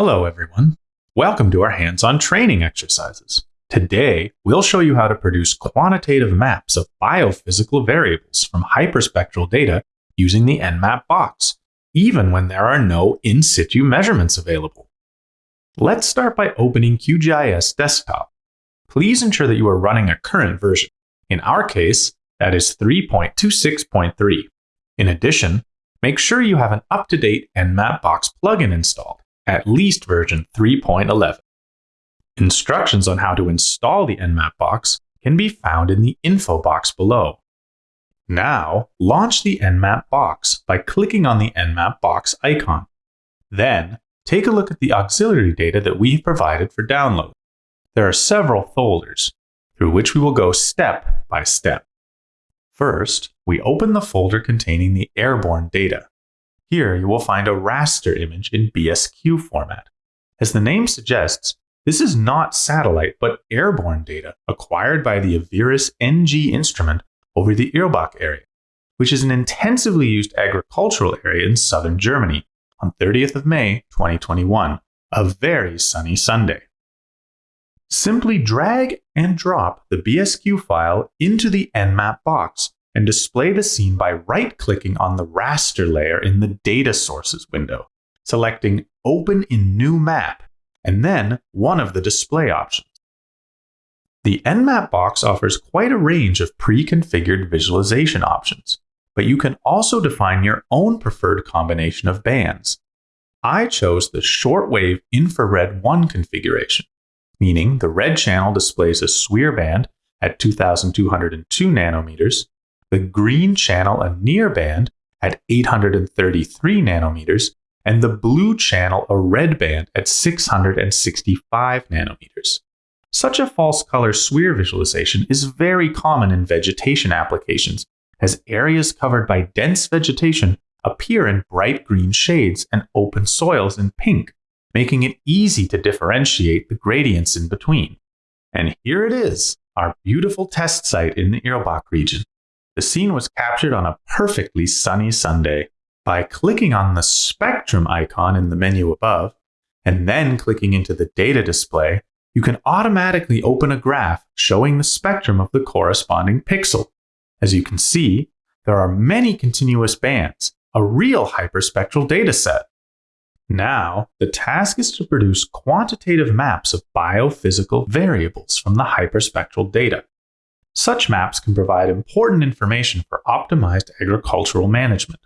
Hello, everyone. Welcome to our hands-on training exercises. Today, we'll show you how to produce quantitative maps of biophysical variables from hyperspectral data using the EnMAP box, even when there are no in situ measurements available. Let's start by opening QGIS Desktop. Please ensure that you are running a current version. In our case, that is 3.26.3. In addition, make sure you have an up-to-date EnMAP box plugin installed at least version 3.11. Instructions on how to install the EnMAP box can be found in the info box below. Now, launch the EnMAP box by clicking on the EnMAP box icon. Then, take a look at the auxiliary data that we've provided for download. There are several folders, through which we will go step by step. First, we open the folder containing the airborne data. Here you will find a raster image in BSQ format. As the name suggests, this is not satellite but airborne data acquired by the Aviris NG instrument over the Irlbach area, which is an intensively used agricultural area in southern Germany on 30th of May 2021, a very sunny Sunday. Simply drag and drop the BSQ file into the EnMAP box and display the scene by right-clicking on the raster layer in the Data Sources window, selecting Open in New Map, and then one of the display options. The EnMAP box offers quite a range of pre-configured visualization options, but you can also define your own preferred combination of bands. I chose the shortwave infrared 1 configuration, meaning the red channel displays a SWIR band at 2202 nanometers the green channel a near band at 833 nanometers, and the blue channel a red band at 665 nanometers. Such a false color SWIR visualization is very common in vegetation applications, as areas covered by dense vegetation appear in bright green shades and open soils in pink, making it easy to differentiate the gradients in between. And here it is, our beautiful test site in the Irlbach region. The scene was captured on a perfectly sunny Sunday. By clicking on the spectrum icon in the menu above, and then clicking into the data display, you can automatically open a graph showing the spectrum of the corresponding pixel. As you can see, there are many continuous bands, a real hyperspectral dataset. Now, the task is to produce quantitative maps of biophysical variables from the hyperspectral data. Such maps can provide important information for optimized agricultural management.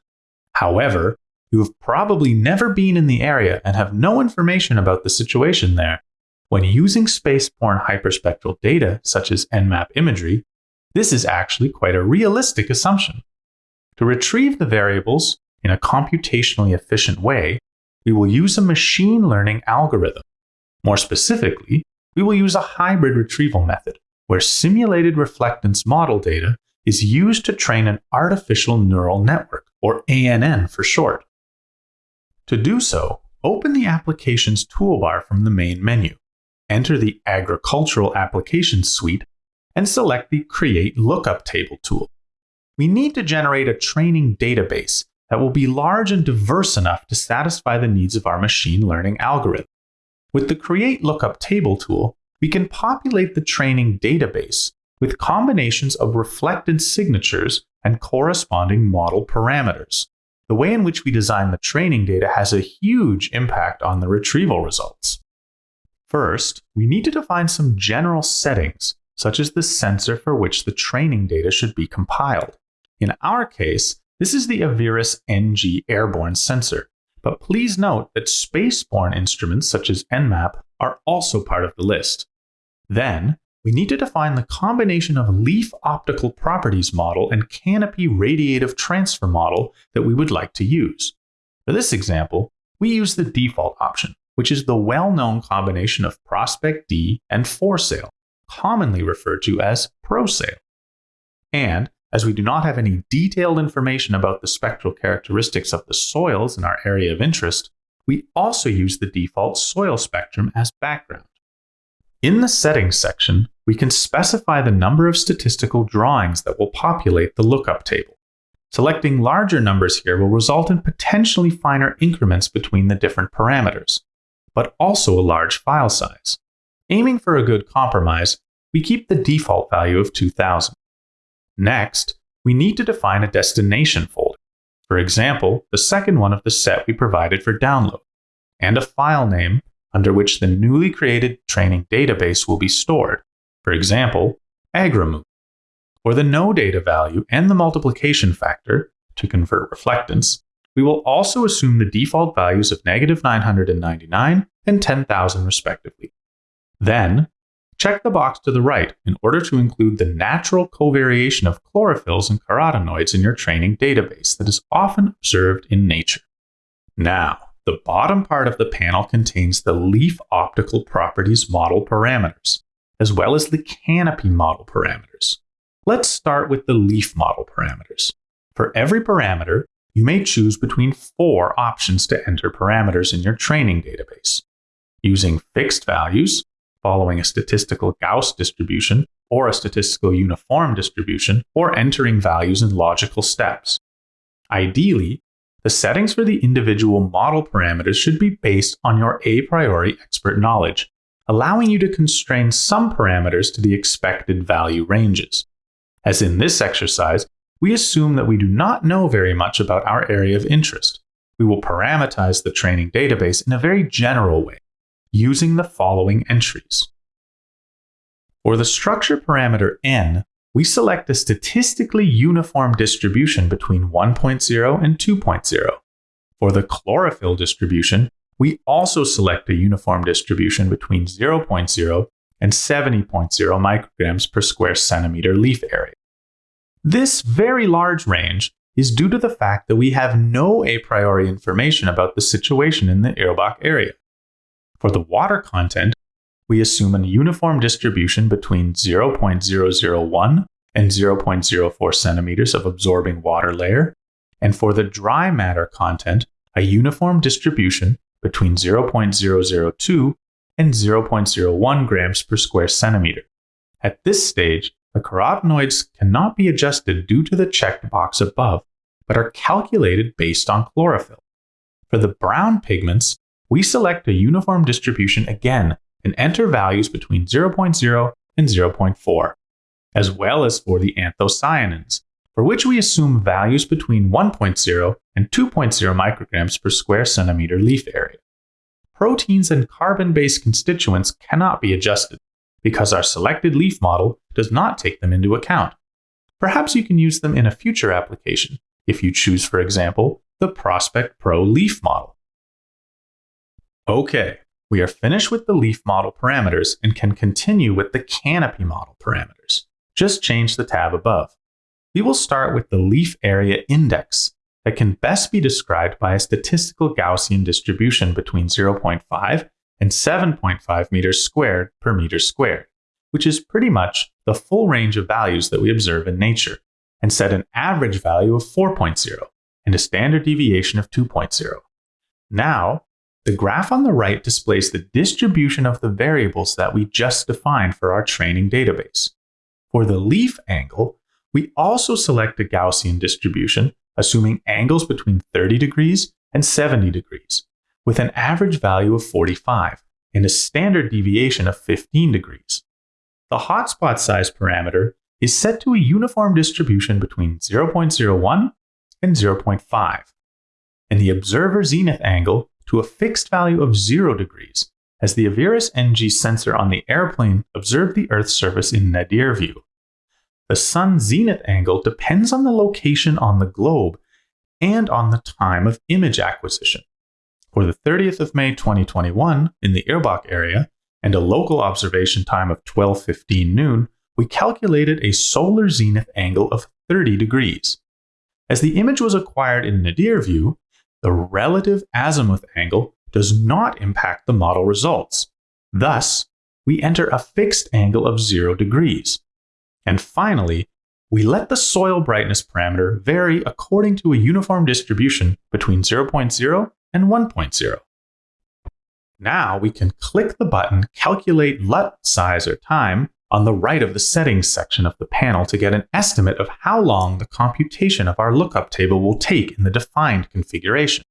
However, you have probably never been in the area and have no information about the situation there. When using space-borne hyperspectral data, such as EnMAP imagery, this is actually quite a realistic assumption. To retrieve the variables in a computationally efficient way, we will use a machine learning algorithm. More specifically, we will use a hybrid retrieval method where simulated reflectance model data is used to train an artificial neural network, or ANN for short. To do so, open the Applications toolbar from the main menu, enter the Agricultural Applications suite, and select the Create Lookup Table tool. We need to generate a training database that will be large and diverse enough to satisfy the needs of our machine learning algorithm. With the Create Lookup Table tool, we can populate the training database with combinations of reflected signatures and corresponding model parameters. The way in which we design the training data has a huge impact on the retrieval results. First, we need to define some general settings, such as the sensor for which the training data should be compiled. In our case, this is the Aviris NG airborne sensor, but please note that spaceborne instruments such as EnMAP are also part of the list. Then, we need to define the combination of leaf optical properties model and canopy radiative transfer model that we would like to use. For this example, we use the default option, which is the well-known combination of Prospect D and 4SAIL, commonly referred to as ProSail. And as we do not have any detailed information about the spectral characteristics of the soils in our area of interest, we also use the default soil spectrum as background. In the Settings section, we can specify the number of statistical drawings that will populate the lookup table. Selecting larger numbers here will result in potentially finer increments between the different parameters. but also a large file size. Aiming for a good compromise, we keep the default value of 2000. Next, we need to define a destination folder. For example, the second one of the set we provided for download, and a file name under which the newly created training database will be stored. For example, AgriMOOC, or the no data value and the multiplication factor to convert reflectance, we will also assume the default values of negative 999 and 10,000 respectively. Then, check the box to the right in order to include the natural covariation of chlorophylls and carotenoids in your training database that is often observed in nature. Now, the bottom part of the panel contains the leaf optical properties model parameters, as well as the canopy model parameters. Let's start with the leaf model parameters. For every parameter, you may choose between four options to enter parameters in your training database. Using fixed values, following a statistical Gauss distribution or a statistical uniform distribution, or entering values in logical steps. Ideally, the settings for the individual model parameters should be based on your a priori expert knowledge, allowing you to constrain some parameters to the expected value ranges. As in this exercise, we assume that we do not know very much about our area of interest. We will parameterize the training database in a very general way, using the following entries. For the structure parameter n, we select a statistically uniform distribution between 1.0 and 2.0. For the chlorophyll distribution, we also select a uniform distribution between 0.0 and 70.0 micrograms per square centimeter leaf area. This very large range is due to the fact that we have no a priori information about the situation in the Irlbach area. For the water content, we assume a uniform distribution between 0.001 and 0.04 centimeters of absorbing water layer, and for the dry matter content, a uniform distribution between 0.002 and 0.01 grams per square centimeter. At this stage, the carotenoids cannot be adjusted due to the checked box above, but are calculated based on chlorophyll. For the brown pigments, we select a uniform distribution again and enter values between 0.0 and 0.4, as well as for the anthocyanins, for which we assume values between 1.0 and 2.0 micrograms per square centimeter leaf area. Proteins and carbon based constituents cannot be adjusted because our selected leaf model does not take them into account. Perhaps you can use them in a future application if you choose, for example, the Prospect Pro leaf model. Okay, we are finished with the leaf model parameters and can continue with the canopy model parameters. Just change the tab above. We will start with the leaf area index that can best be described by a statistical Gaussian distribution between 0.5 and 7.5 meters squared per meter squared, which is pretty much the full range of values that we observe in nature, and set an average value of 4.0 and a standard deviation of 2.0. Now, the graph on the right displays the distribution of the variables that we just defined for our training database. For the leaf angle, we also select a Gaussian distribution, assuming angles between 30 degrees and 70 degrees, with an average value of 45 and a standard deviation of 15 degrees. The hotspot size parameter is set to a uniform distribution between 0.01 and 0.5, and the observer zenith angle to a fixed value of 0 degrees, as the Aviris NG sensor on the airplane observed the Earth's surface in nadir view. The sun zenith angle depends on the location on the globe and on the time of image acquisition. For the 30th of May 2021 in the Irlbach area and a local observation time of 12:15 noon, we calculated a solar zenith angle of 30 degrees. As the image was acquired in nadir view, the relative azimuth angle does not impact the model results. Thus, we enter a fixed angle of 0 degrees. And finally, we let the soil brightness parameter vary according to a uniform distribution between 0.0 and 1.0. Now we can click the button Calculate LUT size or time on the right of the settings section of the panel to get an estimate of how long the computation of our lookup table will take in the defined configuration.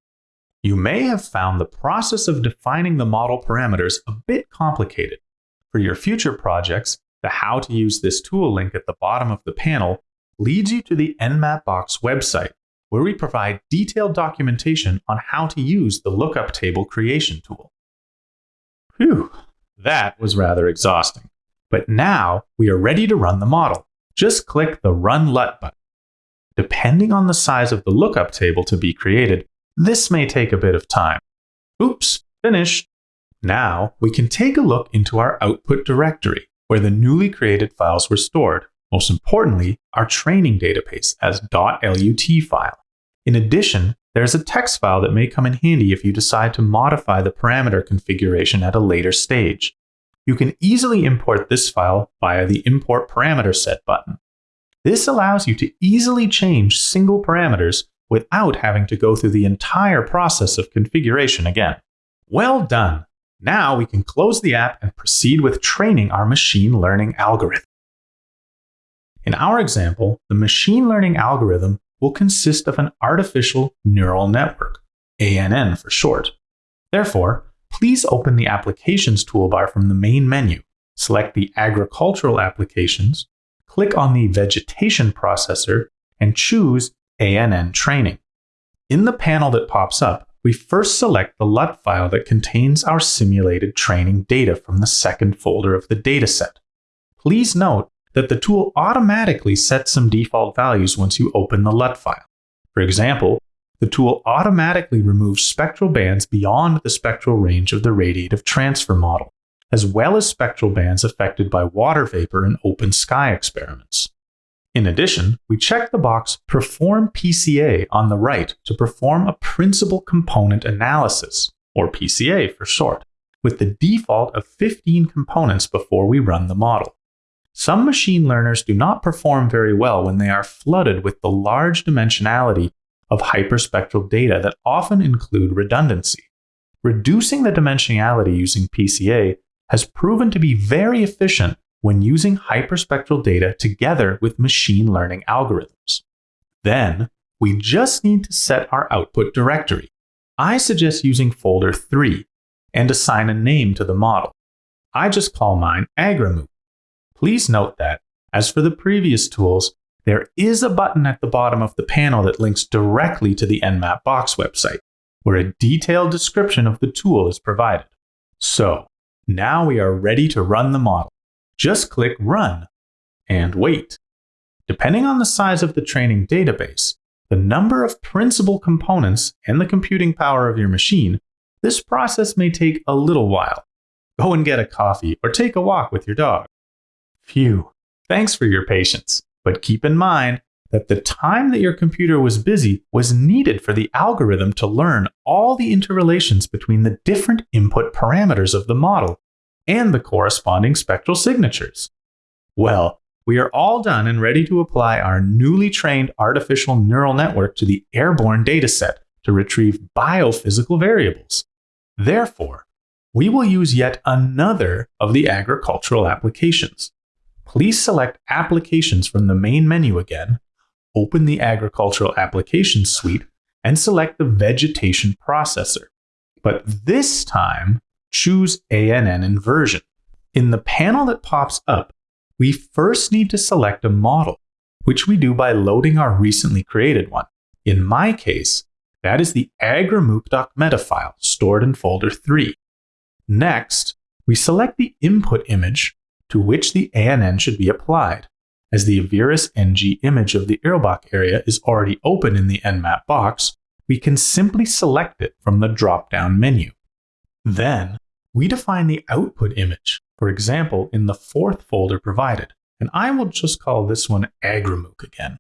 You may have found the process of defining the model parameters a bit complicated. For your future projects, the How to Use This Tool link at the bottom of the panel leads you to the EnMAP-Box website, where we provide detailed documentation on how to use the lookup table creation tool. Phew, that was rather exhausting. But now we are ready to run the model. Just click the Run LUT button. Depending on the size of the lookup table to be created, this may take a bit of time. Oops, finished. Now we can take a look into our output directory, where the newly created files were stored. Most importantly, our training database as .lut file. In addition, there's a text file that may come in handy if you decide to modify the parameter configuration at a later stage. You can easily import this file via the Import Parameter Set button. This allows you to easily change single parameters without having to go through the entire process of configuration again. Well done! Now we can close the app and proceed with training our machine learning algorithm. In our example, the machine learning algorithm will consist of an artificial neural network, ANN for short. Therefore, please open the Applications toolbar from the main menu, select the Agricultural Applications, click on the Vegetation Processor, and choose ANN Training. In the panel that pops up, we first select the LUT file that contains our simulated training data from the second folder of the dataset. Please note that the tool automatically sets some default values once you open the LUT file. For example, the tool automatically removes spectral bands beyond the spectral range of the radiative transfer model, as well as spectral bands affected by water vapor in open sky experiments. In addition, we check the box Perform PCA on the right to perform a principal component analysis, or PCA for short, with the default of 15 components before we run the model. Some machine learners do not perform very well when they are flooded with the large dimensionality of hyperspectral data that often include redundancy. Reducing the dimensionality using PCA has proven to be very efficient when using hyperspectral data together with machine learning algorithms. Then, we just need to set our output directory. I suggest using folder 3 and assign a name to the model. I just call mine AgriMOOC. Please note that, as for the previous tools, there is a button at the bottom of the panel that links directly to the EnMAP Box website, where a detailed description of the tool is provided. So, now we are ready to run the model just click Run and wait. Depending on the size of the training database, the number of principal components, and the computing power of your machine, this process may take a little while. Go and get a coffee or take a walk with your dog. Phew, thanks for your patience, but keep in mind that the time that your computer was busy was needed for the algorithm to learn all the interrelations between the different input parameters of the model and the corresponding spectral signatures. Well, we are all done and ready to apply our newly trained artificial neural network to the airborne dataset to retrieve biophysical variables. Therefore, we will use yet another of the agricultural applications. Please select Applications from the main menu again, open the Agricultural Applications suite, and select the Vegetation Processor. But this time, choose ANN inversion. In the panel that pops up, we first need to select a model, which we do by loading our recently created one. In my case, that is the agrimooc.meta file stored in folder 3. Next, we select the input image to which the ANN should be applied. As the Aviris NG image of the Irlbach area is already open in the EnMAP box, we can simply select it from the drop-down menu. Then, we define the output image, for example, in the fourth folder provided, and I will just call this one agrimooc again.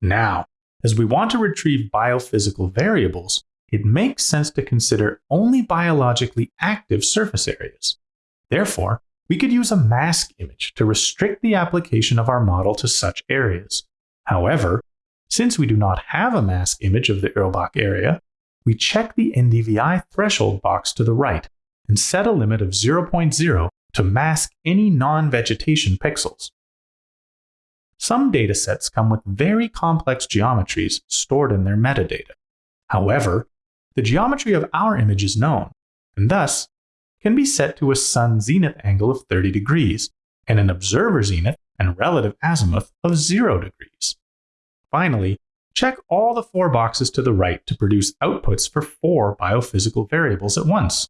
Now, as we want to retrieve biophysical variables, it makes sense to consider only biologically active surface areas. Therefore, we could use a mask image to restrict the application of our model to such areas. However, since we do not have a mask image of the Irlbach area, we check the NDVI threshold box to the right and set a limit of 0.0 to mask any non-vegetation pixels. Some datasets come with very complex geometries stored in their metadata. However, the geometry of our image is known, and thus can be set to a sun zenith angle of 30 degrees and an observer zenith and relative azimuth of 0 degrees. Finally, check all the four boxes to the right to produce outputs for four biophysical variables at once.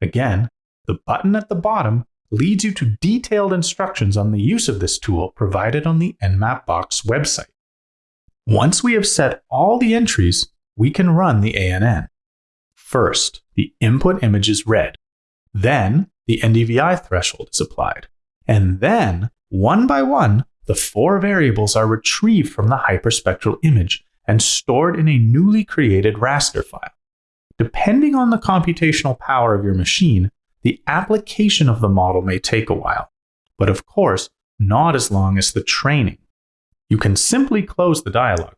Again, the button at the bottom leads you to detailed instructions on the use of this tool provided on the EnMAP-Box website. Once we have set all the entries, we can run the ANN. First, the input image is read. Then, the NDVI threshold is applied. And then, one by one, the four variables are retrieved from the hyperspectral image and stored in a newly created raster file. Depending on the computational power of your machine, the application of the model may take a while, but of course, not as long as the training. You can simply close the dialog,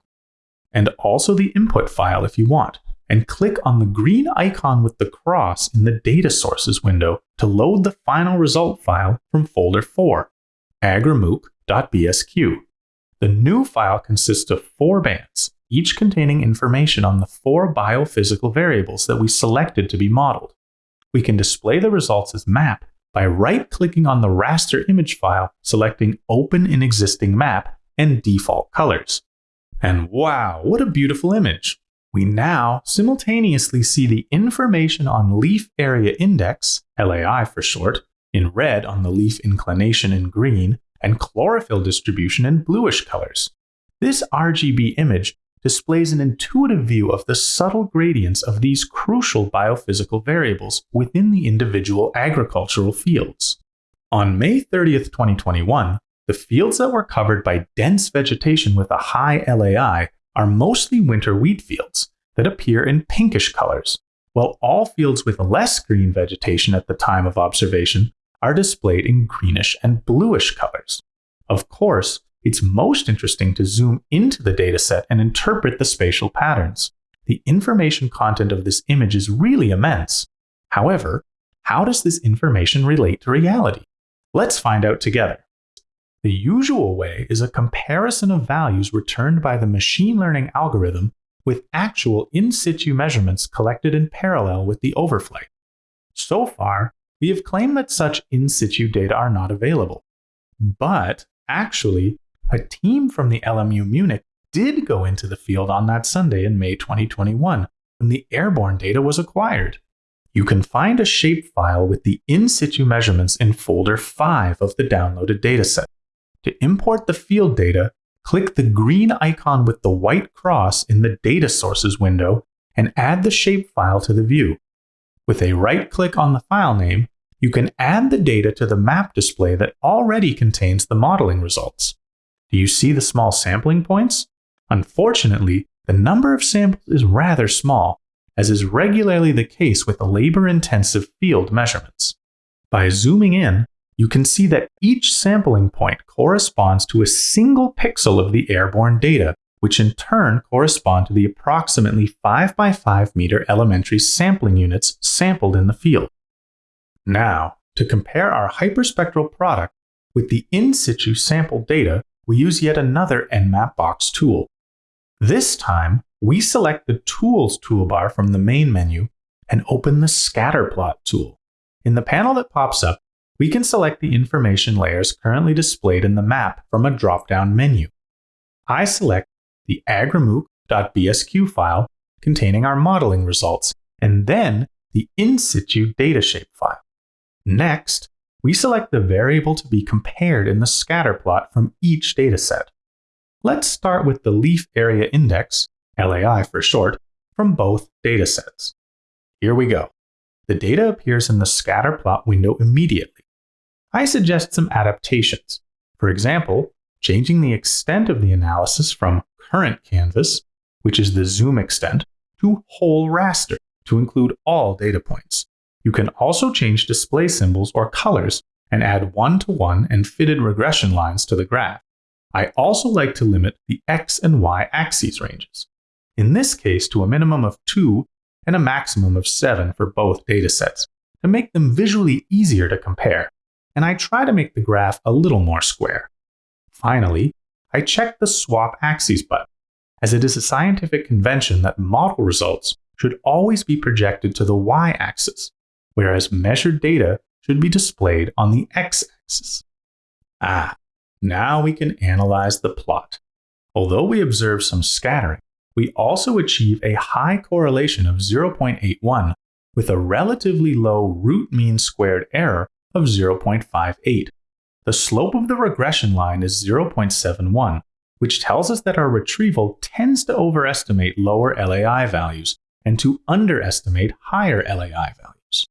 and also the input file if you want, and click on the green icon with the cross in the Data Sources window to load the final result file from folder 4, agrimooc.bsq. The new file consists of four bands, each containing information on the four biophysical variables that we selected to be modeled. We can display the results as map by right-clicking on the raster image file, selecting Open in Existing Map and Default Colors. And wow, what a beautiful image! We now simultaneously see the information on leaf area index, LAI for short, in red on the leaf inclination in green, and chlorophyll distribution in bluish colors. This RGB image displays an intuitive view of the subtle gradients of these crucial biophysical variables within the individual agricultural fields. On May 30th, 2021, the fields that were covered by dense vegetation with a high LAI are mostly winter wheat fields that appear in pinkish colors, while all fields with less green vegetation at the time of observation are displayed in greenish and bluish colors. Of course, it's most interesting to zoom into the dataset and interpret the spatial patterns. The information content of this image is really immense. However, how does this information relate to reality? Let's find out together. The usual way is a comparison of values returned by the machine learning algorithm with actual in situ measurements collected in parallel with the overflight. So far, we have claimed that such in situ data are not available. But actually, a team from the LMU Munich did go into the field on that Sunday in May 2021 when the airborne data was acquired. You can find a shapefile with the in situ measurements in folder 5 of the downloaded dataset. To import the field data, click the green icon with the white cross in the Data Sources window and add the shapefile to the view. With a right click on the file name, you can add the data to the map display that already contains the modeling results. Do you see the small sampling points? Unfortunately, the number of samples is rather small, as is regularly the case with labor-intensive field measurements. By zooming in, you can see that each sampling point corresponds to a single pixel of the airborne data, which in turn correspond to the approximately 5 by 5 meter elementary sampling units sampled in the field. Now, to compare our hyperspectral product with the in situ sample data, we use yet another EnMAP-Box tool. This time, we select the Tools toolbar from the main menu and open the Scatterplot tool. In the panel that pops up, we can select the information layers currently displayed in the map from a drop-down menu. I select the agrimooc.bsq file containing our modeling results, and then the in situ datashape file. Next, we select the variable to be compared in the scatter plot from each dataset. Let's start with the leaf area index, LAI for short, from both datasets. Here we go. The data appears in the scatter plot window immediately. I suggest some adaptations. For example, changing the extent of the analysis from current canvas, which is the zoom extent, to whole raster to include all data points. You can also change display symbols or colors and add one-to-one and fitted regression lines to the graph. I also like to limit the x and y axes ranges. In this case to a minimum of 2 and a maximum of 7 for both datasets to make them visually easier to compare, and I try to make the graph a little more square. Finally, I check the swap axes button, as it is a scientific convention that model results should always be projected to the y axis, whereas measured data should be displayed on the x axis. Ah, now we can analyze the plot. Although we observe some scattering, we also achieve a high correlation of 0.81 with a relatively low root mean squared error of 0.58. The slope of the regression line is 0.71, which tells us that our retrieval tends to overestimate lower LAI values and to underestimate higher LAI values.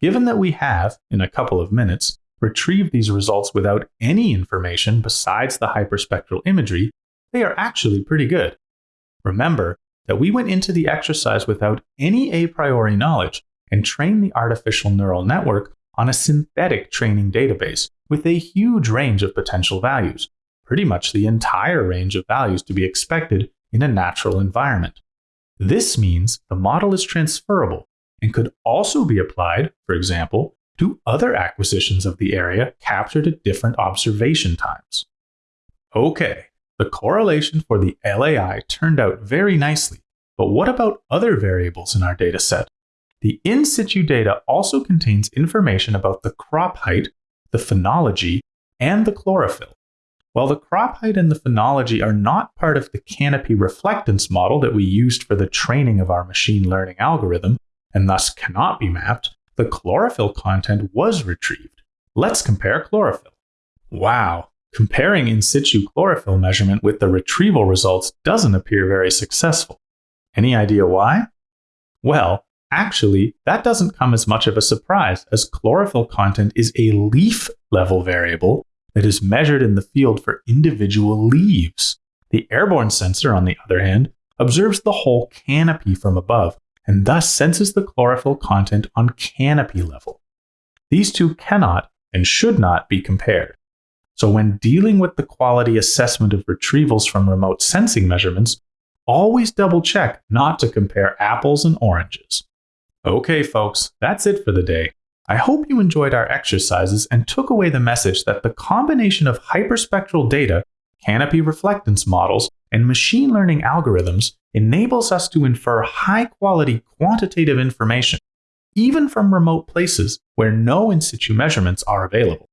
Given that we have, in a couple of minutes, retrieved these results without any information besides the hyperspectral imagery, they are actually pretty good. Remember that we went into the exercise without any a priori knowledge and trained the artificial neural network on a synthetic training database with a huge range of potential values, pretty much the entire range of values to be expected in a natural environment. This means the model is transferable and could also be applied, for example, to other acquisitions of the area captured at different observation times. Okay, the correlation for the LAI turned out very nicely, but what about other variables in our dataset? The in situ data also contains information about the crop height, the phenology, and the chlorophyll. While the crop height and the phenology are not part of the canopy reflectance model that we used for the training of our machine learning algorithm, and thus cannot be mapped, the chlorophyll content was retrieved. Let's compare chlorophyll. Wow, comparing in situ chlorophyll measurement with the retrieval results doesn't appear very successful. Any idea why? Well, actually, that doesn't come as much of a surprise as chlorophyll content is a leaf level variable that is measured in the field for individual leaves. The airborne sensor, on the other hand, observes the whole canopy from above and thus senses the chlorophyll content on canopy level. These two cannot and should not be compared. So, when dealing with the quality assessment of retrievals from remote sensing measurements, always double check not to compare apples and oranges. Okay, folks, that's it for the day. I hope you enjoyed our exercises and took away the message that the combination of hyperspectral data, canopy reflectance models, and machine learning algorithms enables us to infer high quality quantitative information, even from remote places where no in situ measurements are available.